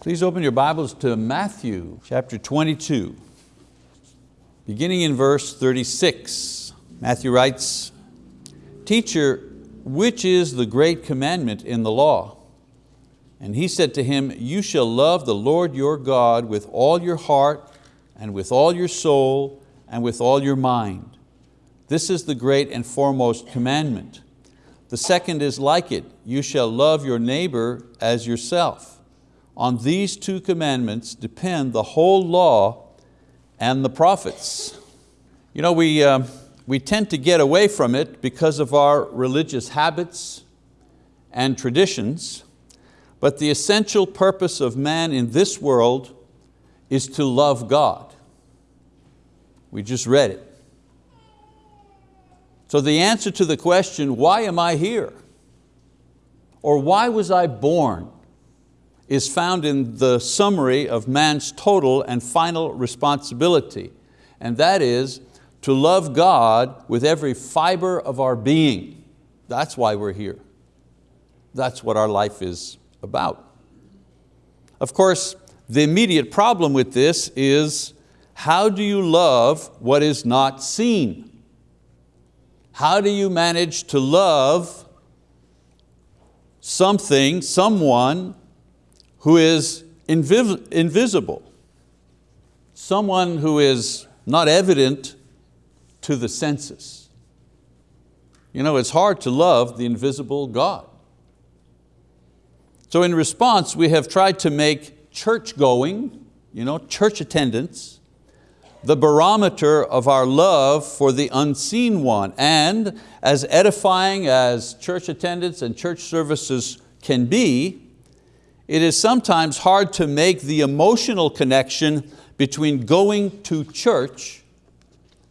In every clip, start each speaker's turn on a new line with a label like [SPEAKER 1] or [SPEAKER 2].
[SPEAKER 1] Please open your Bibles to Matthew chapter 22, beginning in verse 36. Matthew writes, Teacher, which is the great commandment in the law? And he said to him, You shall love the Lord your God with all your heart and with all your soul and with all your mind. This is the great and foremost commandment. The second is like it, you shall love your neighbor as yourself. On these two commandments depend the whole law and the prophets. You know, we, uh, we tend to get away from it because of our religious habits and traditions, but the essential purpose of man in this world is to love God. We just read it. So the answer to the question, why am I here? Or why was I born? Is found in the summary of man's total and final responsibility. And that is to love God with every fiber of our being. That's why we're here. That's what our life is about. Of course, the immediate problem with this is how do you love what is not seen? How do you manage to love something, someone who is invis invisible, someone who is not evident to the senses. You know, it's hard to love the invisible God. So in response, we have tried to make church going, you know, church attendance, the barometer of our love for the unseen one. And as edifying as church attendance and church services can be, it is sometimes hard to make the emotional connection between going to church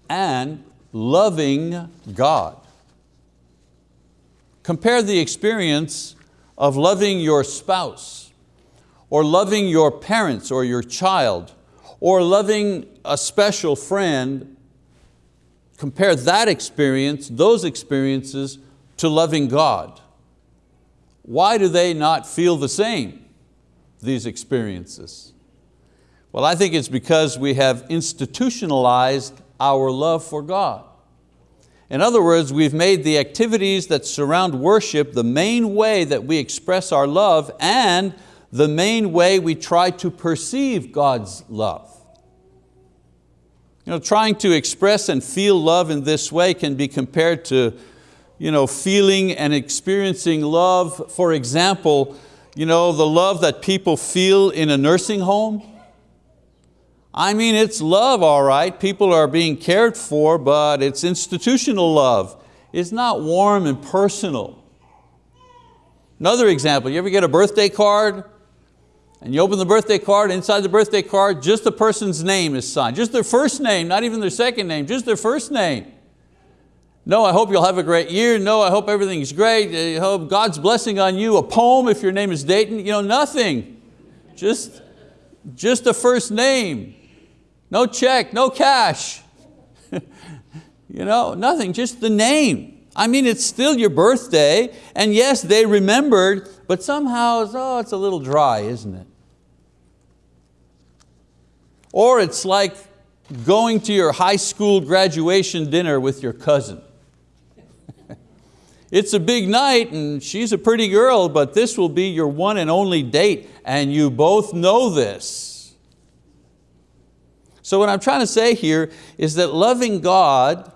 [SPEAKER 1] and loving God. Compare the experience of loving your spouse, or loving your parents or your child, or loving a special friend. Compare that experience, those experiences, to loving God. Why do they not feel the same? These experiences? Well, I think it's because we have institutionalized our love for God. In other words, we've made the activities that surround worship the main way that we express our love and the main way we try to perceive God's love. You know, trying to express and feel love in this way can be compared to you know, feeling and experiencing love, for example, you know, the love that people feel in a nursing home? I mean, it's love, all right. People are being cared for, but it's institutional love. It's not warm and personal. Another example, you ever get a birthday card? And you open the birthday card, inside the birthday card, just the person's name is signed. Just their first name, not even their second name, just their first name. No, I hope you'll have a great year. No, I hope everything's great. I hope God's blessing on you. A poem if your name is Dayton. You know, nothing. Just, just a first name. No check, no cash. you know, nothing, just the name. I mean, it's still your birthday, and yes, they remembered, but somehow, oh, it's a little dry, isn't it? Or it's like going to your high school graduation dinner with your cousin. It's a big night and she's a pretty girl, but this will be your one and only date and you both know this. So what I'm trying to say here is that loving God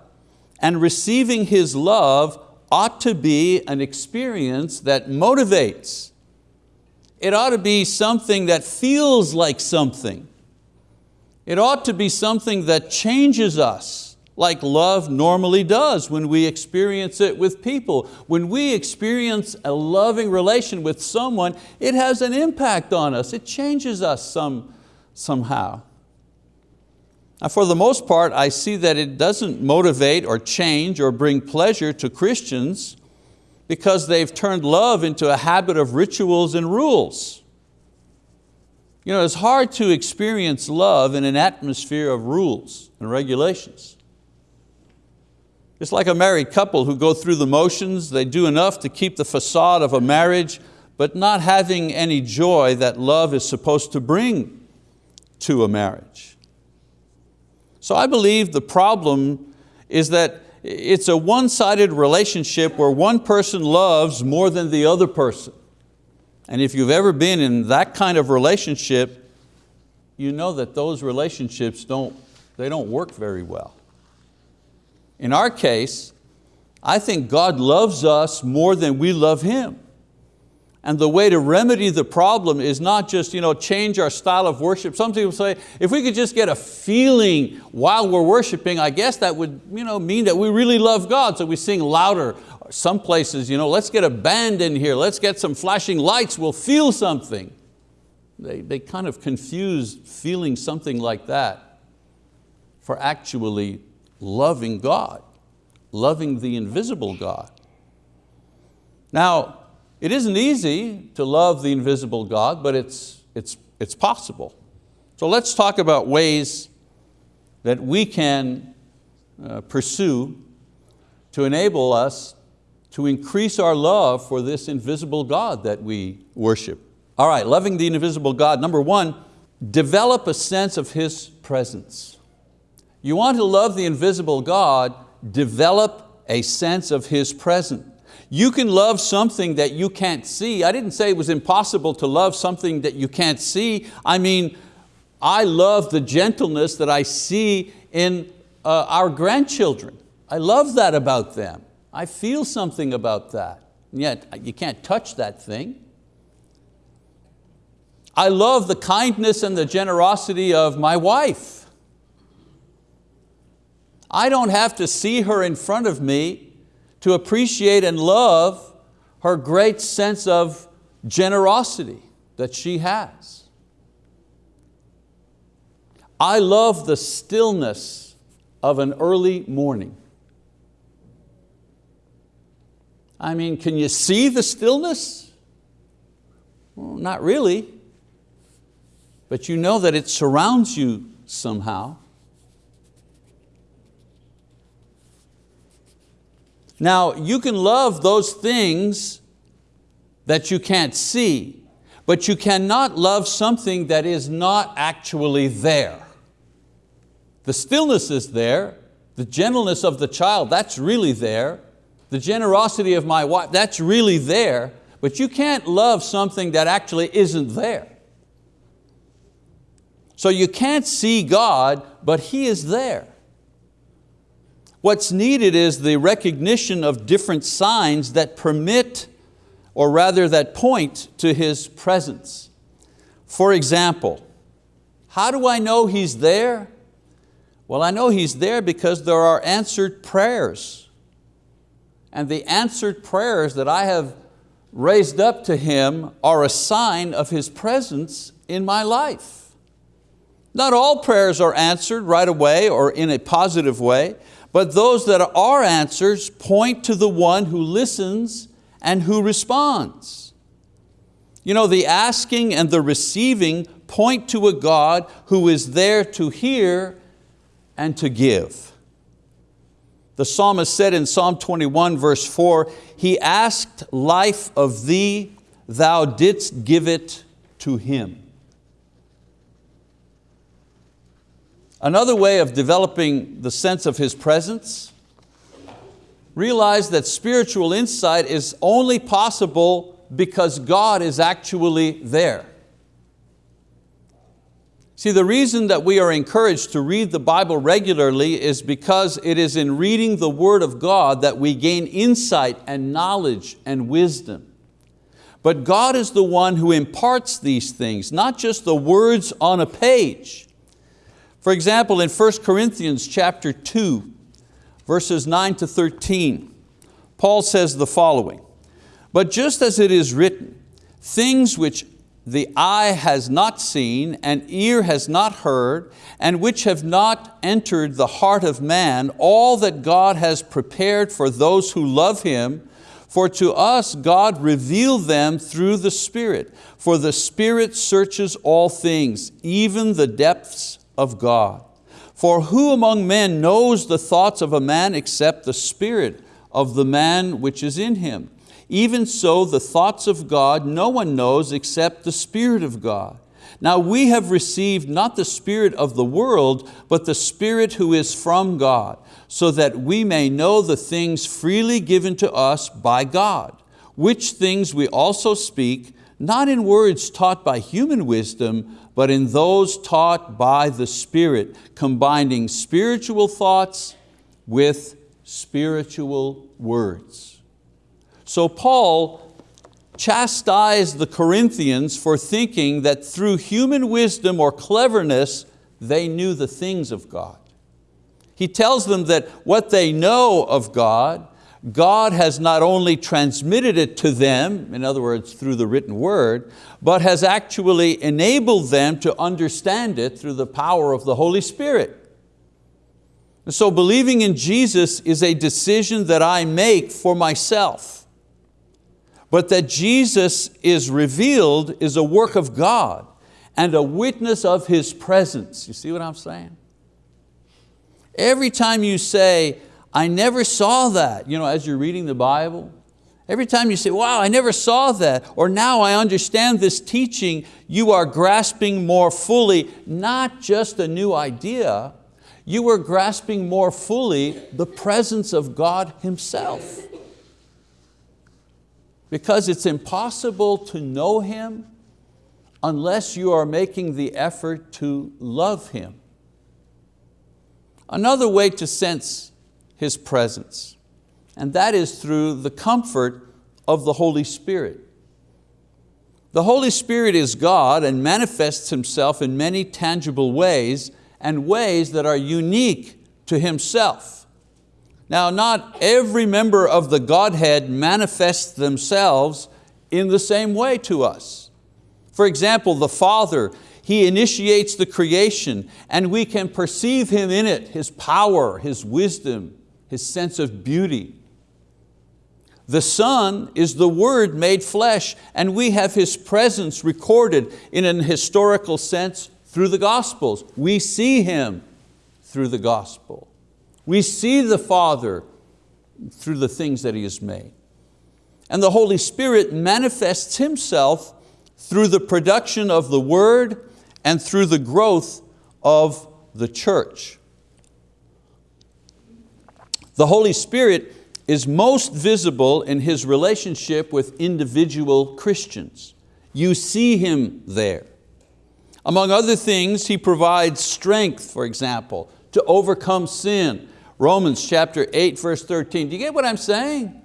[SPEAKER 1] and receiving His love ought to be an experience that motivates. It ought to be something that feels like something. It ought to be something that changes us like love normally does when we experience it with people. When we experience a loving relation with someone, it has an impact on us. It changes us some, somehow. Now for the most part, I see that it doesn't motivate or change or bring pleasure to Christians because they've turned love into a habit of rituals and rules. You know, it's hard to experience love in an atmosphere of rules and regulations. It's like a married couple who go through the motions, they do enough to keep the facade of a marriage, but not having any joy that love is supposed to bring to a marriage. So I believe the problem is that it's a one-sided relationship where one person loves more than the other person. And if you've ever been in that kind of relationship, you know that those relationships don't, they don't work very well. In our case, I think God loves us more than we love Him. And the way to remedy the problem is not just you know, change our style of worship. Some people say, if we could just get a feeling while we're worshiping, I guess that would you know, mean that we really love God, so we sing louder. Some places, you know, let's get a band in here, let's get some flashing lights, we'll feel something. They, they kind of confuse feeling something like that for actually loving God, loving the invisible God. Now, it isn't easy to love the invisible God, but it's, it's, it's possible. So let's talk about ways that we can uh, pursue to enable us to increase our love for this invisible God that we worship. All right, loving the invisible God. Number one, develop a sense of His presence. You want to love the invisible God, develop a sense of His presence. You can love something that you can't see. I didn't say it was impossible to love something that you can't see. I mean, I love the gentleness that I see in uh, our grandchildren. I love that about them. I feel something about that. And yet you can't touch that thing. I love the kindness and the generosity of my wife. I don't have to see her in front of me to appreciate and love her great sense of generosity that she has. I love the stillness of an early morning. I mean, can you see the stillness? Well, not really, but you know that it surrounds you somehow. Now, you can love those things that you can't see, but you cannot love something that is not actually there. The stillness is there, the gentleness of the child, that's really there, the generosity of my wife, that's really there, but you can't love something that actually isn't there. So you can't see God, but He is there. What's needed is the recognition of different signs that permit, or rather that point to His presence. For example, how do I know He's there? Well, I know He's there because there are answered prayers. And the answered prayers that I have raised up to Him are a sign of His presence in my life. Not all prayers are answered right away or in a positive way, but those that are answers point to the one who listens and who responds. You know, the asking and the receiving point to a God who is there to hear and to give. The psalmist said in Psalm 21 verse 4, He asked life of thee, thou didst give it to him. Another way of developing the sense of His presence, realize that spiritual insight is only possible because God is actually there. See, the reason that we are encouraged to read the Bible regularly is because it is in reading the word of God that we gain insight and knowledge and wisdom. But God is the one who imparts these things, not just the words on a page. For example, in 1 Corinthians chapter 2, verses 9 to 13, Paul says the following, But just as it is written, things which the eye has not seen and ear has not heard and which have not entered the heart of man, all that God has prepared for those who love Him, for to us God revealed them through the Spirit. For the Spirit searches all things, even the depths of God. For who among men knows the thoughts of a man except the spirit of the man which is in him? Even so, the thoughts of God no one knows except the Spirit of God. Now we have received not the spirit of the world, but the Spirit who is from God, so that we may know the things freely given to us by God, which things we also speak, not in words taught by human wisdom, but in those taught by the Spirit, combining spiritual thoughts with spiritual words. So Paul chastised the Corinthians for thinking that through human wisdom or cleverness, they knew the things of God. He tells them that what they know of God, God has not only transmitted it to them, in other words, through the written word, but has actually enabled them to understand it through the power of the Holy Spirit. So believing in Jesus is a decision that I make for myself but that Jesus is revealed is a work of God and a witness of His presence. You see what I'm saying? Every time you say, I never saw that, you know, as you're reading the Bible, every time you say, wow, I never saw that, or now I understand this teaching, you are grasping more fully, not just a new idea, you are grasping more fully the presence of God Himself because it's impossible to know Him unless you are making the effort to love Him. Another way to sense His presence, and that is through the comfort of the Holy Spirit. The Holy Spirit is God and manifests Himself in many tangible ways and ways that are unique to Himself. Now not every member of the Godhead manifests themselves in the same way to us. For example, the Father, He initiates the creation and we can perceive Him in it, His power, His wisdom, His sense of beauty. The Son is the Word made flesh and we have His presence recorded in an historical sense through the Gospels. We see Him through the Gospel. We see the Father through the things that He has made. And the Holy Spirit manifests Himself through the production of the Word and through the growth of the church. The Holy Spirit is most visible in His relationship with individual Christians. You see Him there. Among other things, He provides strength, for example, to overcome sin Romans chapter 8, verse 13. Do you get what I'm saying?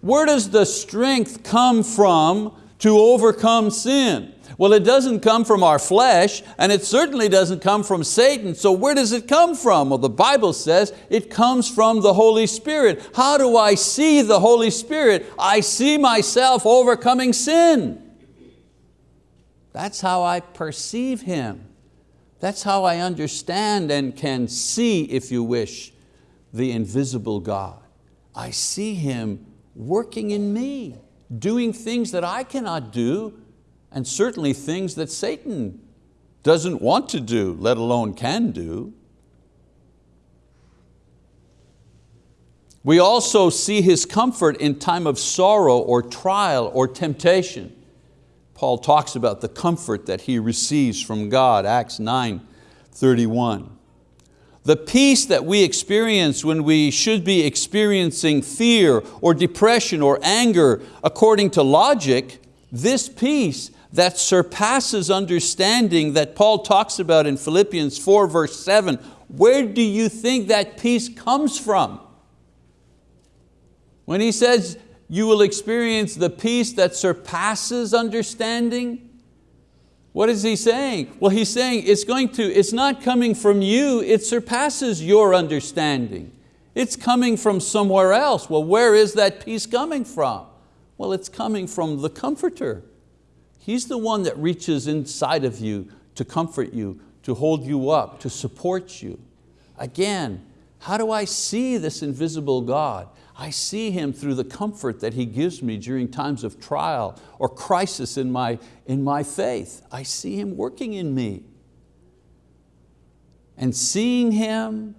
[SPEAKER 1] Where does the strength come from to overcome sin? Well, it doesn't come from our flesh, and it certainly doesn't come from Satan, so where does it come from? Well, the Bible says it comes from the Holy Spirit. How do I see the Holy Spirit? I see myself overcoming sin. That's how I perceive Him. That's how I understand and can see, if you wish, the invisible God. I see Him working in me, doing things that I cannot do, and certainly things that Satan doesn't want to do, let alone can do. We also see His comfort in time of sorrow or trial or temptation. Paul talks about the comfort that he receives from God, Acts 9, 31. The peace that we experience when we should be experiencing fear or depression or anger according to logic, this peace that surpasses understanding that Paul talks about in Philippians 4 verse 7, where do you think that peace comes from? When he says, you will experience the peace that surpasses understanding. What is he saying? Well, he's saying it's going to, it's not coming from you, it surpasses your understanding. It's coming from somewhere else. Well, where is that peace coming from? Well, it's coming from the Comforter. He's the one that reaches inside of you to comfort you, to hold you up, to support you. Again, how do I see this invisible God? I see Him through the comfort that He gives me during times of trial or crisis in my, in my faith. I see Him working in me. And seeing Him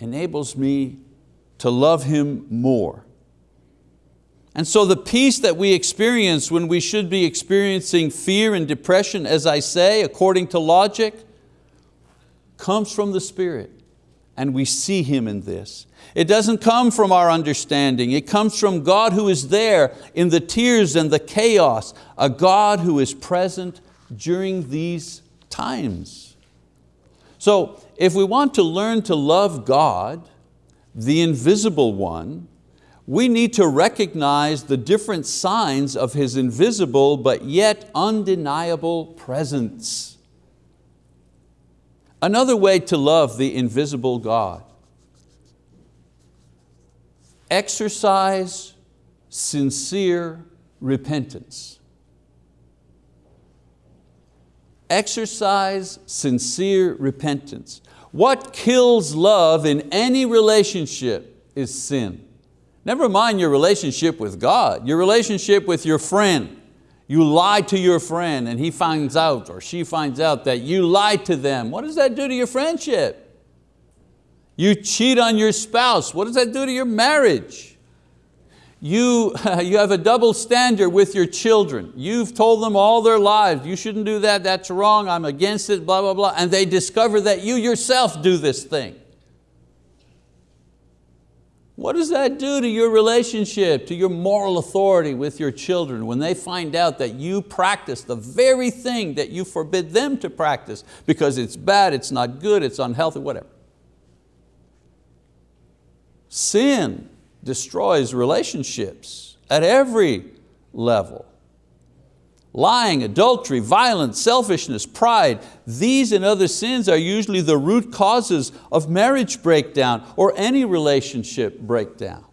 [SPEAKER 1] enables me to love Him more. And so the peace that we experience when we should be experiencing fear and depression, as I say, according to logic, comes from the Spirit. And we see Him in this. It doesn't come from our understanding. It comes from God who is there in the tears and the chaos, a God who is present during these times. So if we want to learn to love God, the invisible one, we need to recognize the different signs of His invisible but yet undeniable presence. Another way to love the invisible God exercise sincere repentance. Exercise sincere repentance. What kills love in any relationship is sin. Never mind your relationship with God, your relationship with your friend. You lie to your friend and he finds out or she finds out that you lied to them. What does that do to your friendship? You cheat on your spouse. What does that do to your marriage? You, you have a double standard with your children. You've told them all their lives, you shouldn't do that, that's wrong, I'm against it, blah, blah, blah. And they discover that you yourself do this thing. What does that do to your relationship, to your moral authority with your children when they find out that you practice the very thing that you forbid them to practice because it's bad, it's not good, it's unhealthy, whatever. Sin destroys relationships at every level. Lying, adultery, violence, selfishness, pride, these and other sins are usually the root causes of marriage breakdown or any relationship breakdown.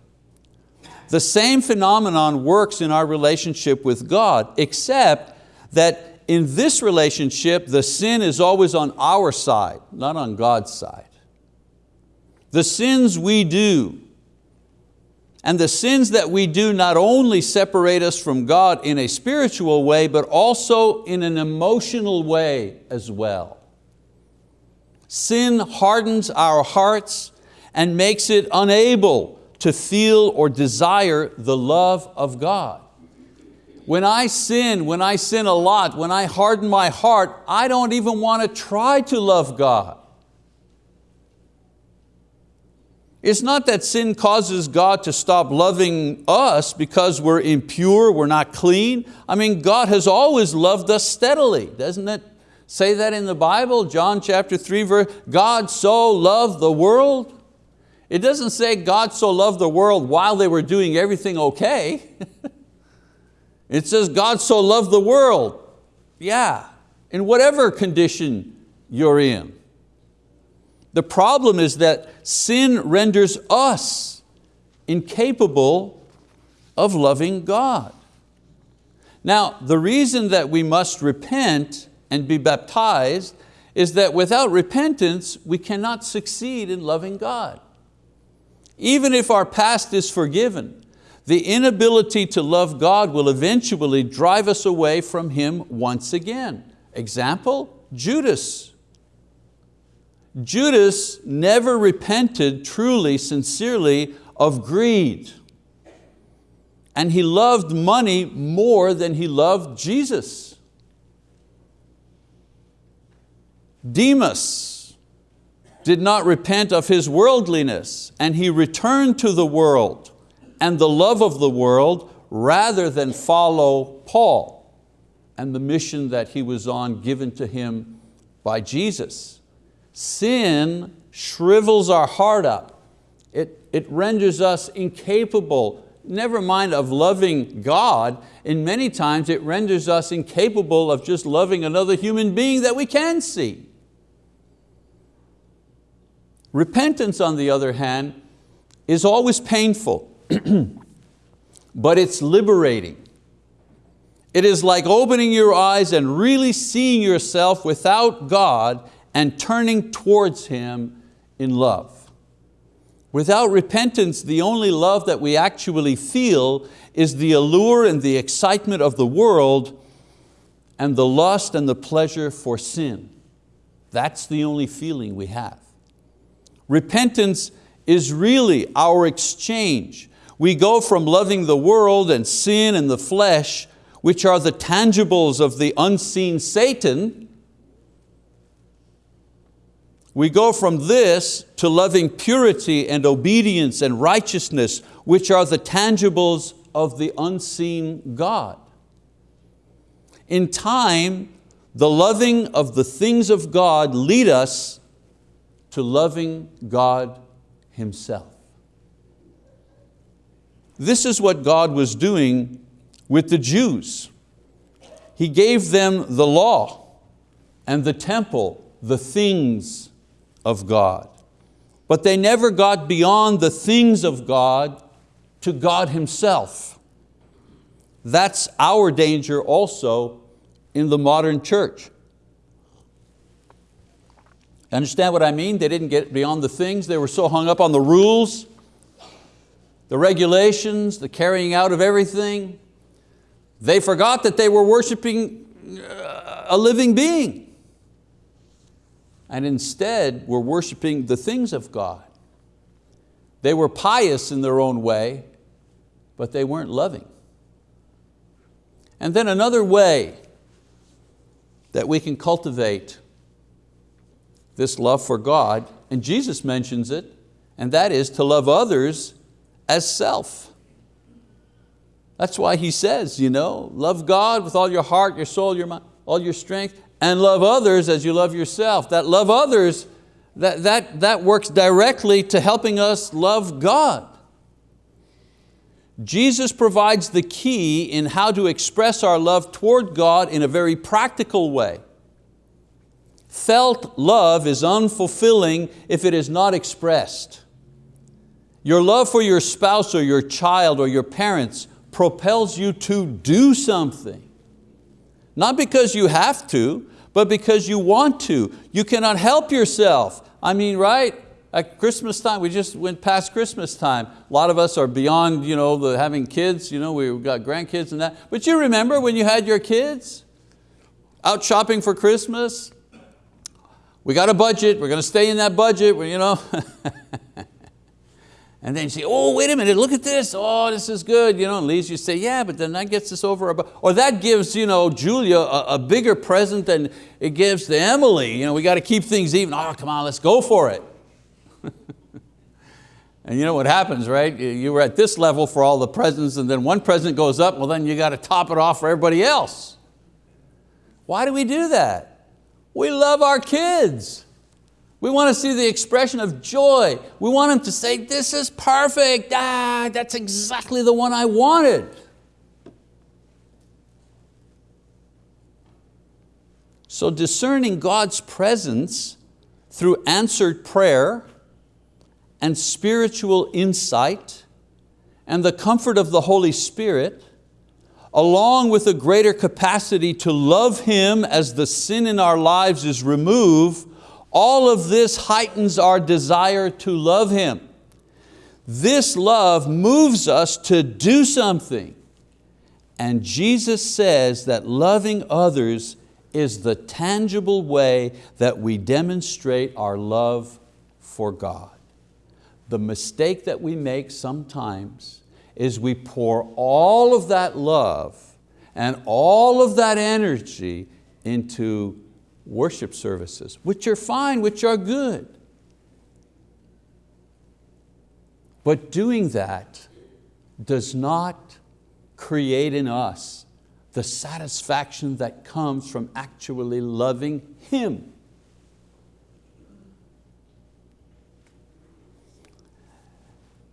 [SPEAKER 1] The same phenomenon works in our relationship with God, except that in this relationship, the sin is always on our side, not on God's side. The sins we do, and the sins that we do not only separate us from God in a spiritual way, but also in an emotional way as well. Sin hardens our hearts and makes it unable to feel or desire the love of God. When I sin, when I sin a lot, when I harden my heart, I don't even want to try to love God. It's not that sin causes God to stop loving us because we're impure, we're not clean. I mean, God has always loved us steadily. Doesn't it say that in the Bible? John chapter 3 verse, God so loved the world. It doesn't say God so loved the world while they were doing everything okay. it says God so loved the world. Yeah, in whatever condition you're in. The problem is that sin renders us incapable of loving God. Now, the reason that we must repent and be baptized is that without repentance, we cannot succeed in loving God. Even if our past is forgiven, the inability to love God will eventually drive us away from Him once again. Example, Judas. Judas never repented truly, sincerely of greed. And he loved money more than he loved Jesus. Demas did not repent of his worldliness and he returned to the world and the love of the world rather than follow Paul and the mission that he was on given to him by Jesus. Sin shrivels our heart up. It, it renders us incapable, never mind of loving God, and many times it renders us incapable of just loving another human being that we can see. Repentance, on the other hand, is always painful, but it's liberating. It is like opening your eyes and really seeing yourself without God and turning towards Him in love. Without repentance, the only love that we actually feel is the allure and the excitement of the world and the lust and the pleasure for sin. That's the only feeling we have. Repentance is really our exchange. We go from loving the world and sin and the flesh, which are the tangibles of the unseen Satan, we go from this to loving purity and obedience and righteousness, which are the tangibles of the unseen God. In time, the loving of the things of God lead us to loving God Himself. This is what God was doing with the Jews. He gave them the law and the temple, the things of God. But they never got beyond the things of God to God Himself. That's our danger also in the modern church. Understand what I mean? They didn't get beyond the things. They were so hung up on the rules, the regulations, the carrying out of everything. They forgot that they were worshiping uh, a living being and instead were worshiping the things of God. They were pious in their own way, but they weren't loving. And then another way that we can cultivate this love for God, and Jesus mentions it, and that is to love others as self. That's why he says, you know, love God with all your heart, your soul, your mind, all your strength, and love others as you love yourself. That love others, that, that, that works directly to helping us love God. Jesus provides the key in how to express our love toward God in a very practical way. Felt love is unfulfilling if it is not expressed. Your love for your spouse or your child or your parents propels you to do something. Not because you have to, but because you want to. You cannot help yourself. I mean, right? At Christmas time, we just went past Christmas time. A lot of us are beyond you know, the having kids, you know, we've got grandkids and that. But you remember when you had your kids? Out shopping for Christmas? We got a budget, we're going to stay in that budget, you know. And then you say, oh, wait a minute, look at this. Oh, this is good. You know, and Lise, you say, yeah, but then that gets us over. Or that gives you know, Julia a, a bigger present than it gives to Emily. You know, we got to keep things even. Oh, come on, let's go for it. and you know what happens, right? You were at this level for all the presents and then one present goes up, well then you got to top it off for everybody else. Why do we do that? We love our kids. We want to see the expression of joy. We want them to say, this is perfect, ah, that's exactly the one I wanted. So discerning God's presence through answered prayer and spiritual insight and the comfort of the Holy Spirit, along with a greater capacity to love Him as the sin in our lives is removed, all of this heightens our desire to love Him. This love moves us to do something. And Jesus says that loving others is the tangible way that we demonstrate our love for God. The mistake that we make sometimes is we pour all of that love and all of that energy into worship services, which are fine, which are good. But doing that does not create in us the satisfaction that comes from actually loving Him.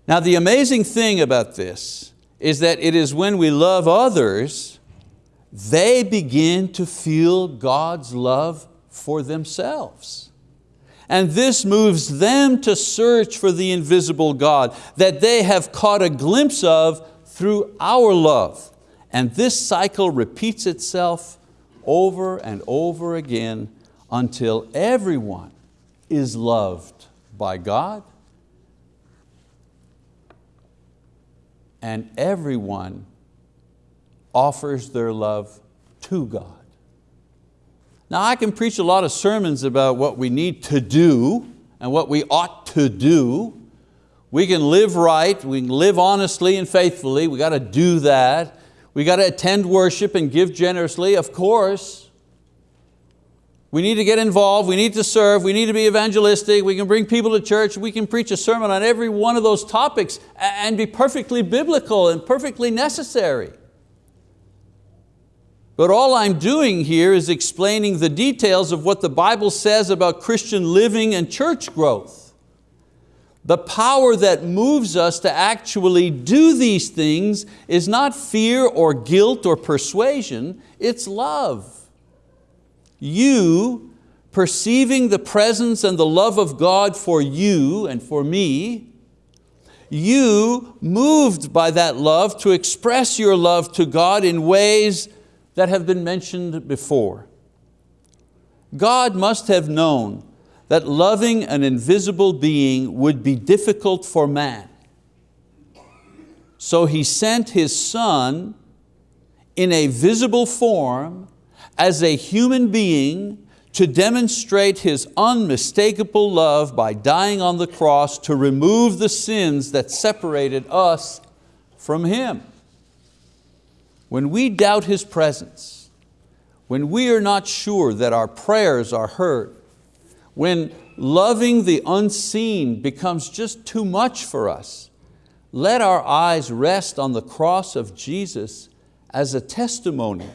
[SPEAKER 1] Now the amazing thing about this is that it is when we love others they begin to feel God's love for themselves. And this moves them to search for the invisible God that they have caught a glimpse of through our love. And this cycle repeats itself over and over again until everyone is loved by God and everyone offers their love to God. Now I can preach a lot of sermons about what we need to do and what we ought to do We can live right, we can live honestly and faithfully, we got to do that. We got to attend worship and give generously, of course. We need to get involved, we need to serve, we need to be evangelistic, we can bring people to church, we can preach a sermon on every one of those topics and be perfectly biblical and perfectly necessary. But all I'm doing here is explaining the details of what the Bible says about Christian living and church growth. The power that moves us to actually do these things is not fear or guilt or persuasion, it's love. You, perceiving the presence and the love of God for you and for me, you moved by that love to express your love to God in ways that have been mentioned before. God must have known that loving an invisible being would be difficult for man. So He sent His Son in a visible form as a human being to demonstrate His unmistakable love by dying on the cross to remove the sins that separated us from Him. When we doubt His presence, when we are not sure that our prayers are heard, when loving the unseen becomes just too much for us, let our eyes rest on the cross of Jesus as a testimony,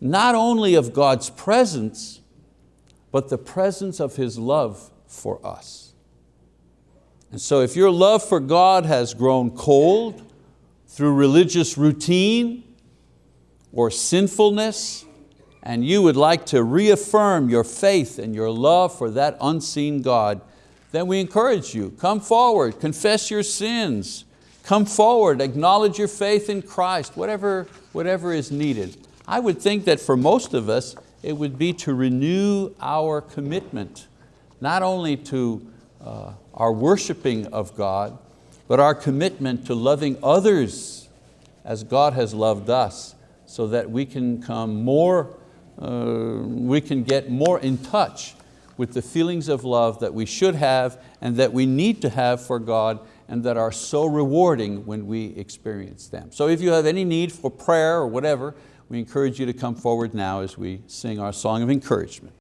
[SPEAKER 1] not only of God's presence, but the presence of His love for us. And so if your love for God has grown cold through religious routine, or sinfulness, and you would like to reaffirm your faith and your love for that unseen God, then we encourage you, come forward, confess your sins, come forward, acknowledge your faith in Christ, whatever, whatever is needed. I would think that for most of us, it would be to renew our commitment, not only to uh, our worshiping of God, but our commitment to loving others as God has loved us so that we can come more, uh, we can get more in touch with the feelings of love that we should have and that we need to have for God and that are so rewarding when we experience them. So if you have any need for prayer or whatever, we encourage you to come forward now as we sing our song of encouragement.